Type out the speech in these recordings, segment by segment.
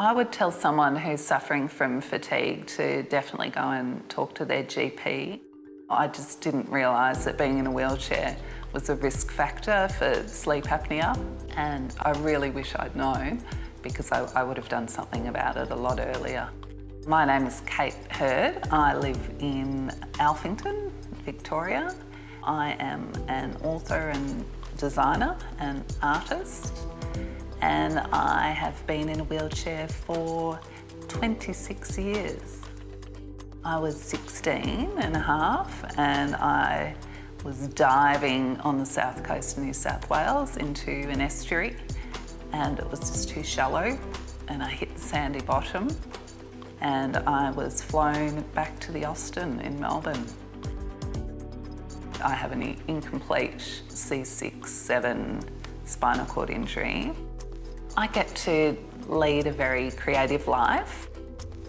I would tell someone who's suffering from fatigue to definitely go and talk to their GP. I just didn't realise that being in a wheelchair was a risk factor for sleep apnea and I really wish I'd known because I, I would have done something about it a lot earlier. My name is Kate Hurd. I live in Alphington, Victoria. I am an author and designer and artist and I have been in a wheelchair for 26 years. I was 16 and a half and I was diving on the south coast of New South Wales into an estuary and it was just too shallow and I hit the sandy bottom and I was flown back to the Austin in Melbourne. I have an incomplete C6-7 spinal cord injury I get to lead a very creative life.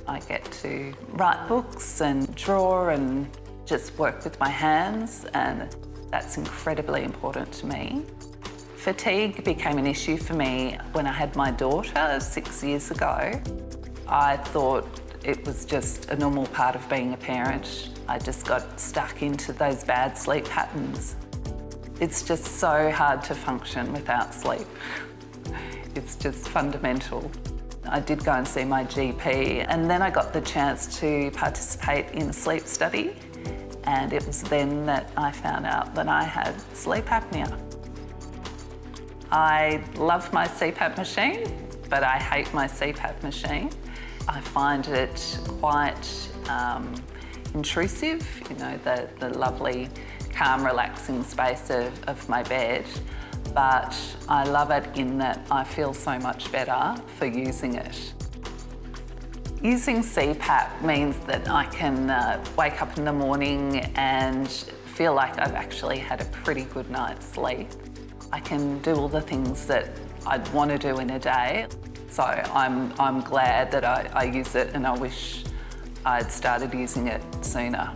I get to write books and draw and just work with my hands and that's incredibly important to me. Fatigue became an issue for me when I had my daughter six years ago. I thought it was just a normal part of being a parent. I just got stuck into those bad sleep patterns. It's just so hard to function without sleep. It's just fundamental. I did go and see my GP and then I got the chance to participate in a sleep study and it was then that I found out that I had sleep apnea. I love my CPAP machine, but I hate my CPAP machine. I find it quite um, intrusive, you know, the, the lovely, calm, relaxing space of, of my bed but I love it in that I feel so much better for using it. Using CPAP means that I can uh, wake up in the morning and feel like I've actually had a pretty good night's sleep. I can do all the things that I'd want to do in a day. So I'm, I'm glad that I, I use it and I wish I'd started using it sooner.